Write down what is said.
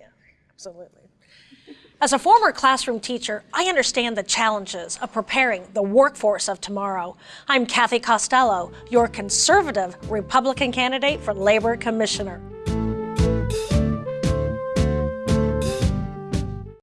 Yeah, absolutely. As a former classroom teacher, I understand the challenges of preparing the workforce of tomorrow. I'm Kathy Costello, your conservative Republican candidate for Labor Commissioner.